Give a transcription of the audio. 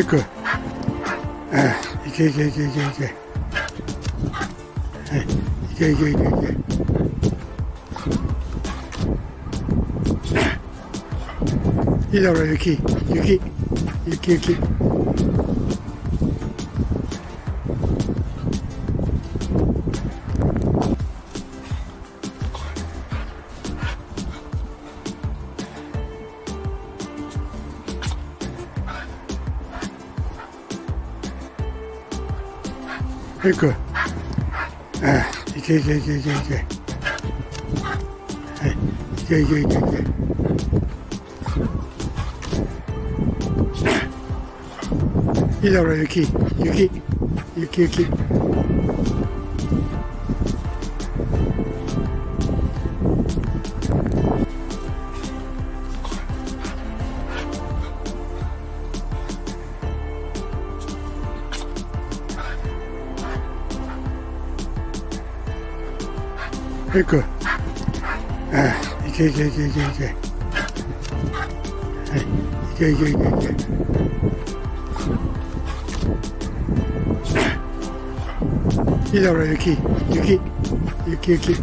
いく。いけいけいけいけいけ。はい、いけいけいけいけ。いいだろ、雪。雪。雪雪。いく。ああ、いけいけいけいけいけ。はい、いけいけいけいけ。いいだろ、雪。雪。雪雪。いく。ああ、いけいけいけいけいけ。はい、いけいけいけいけ。いいだろ、雪。雪。雪雪。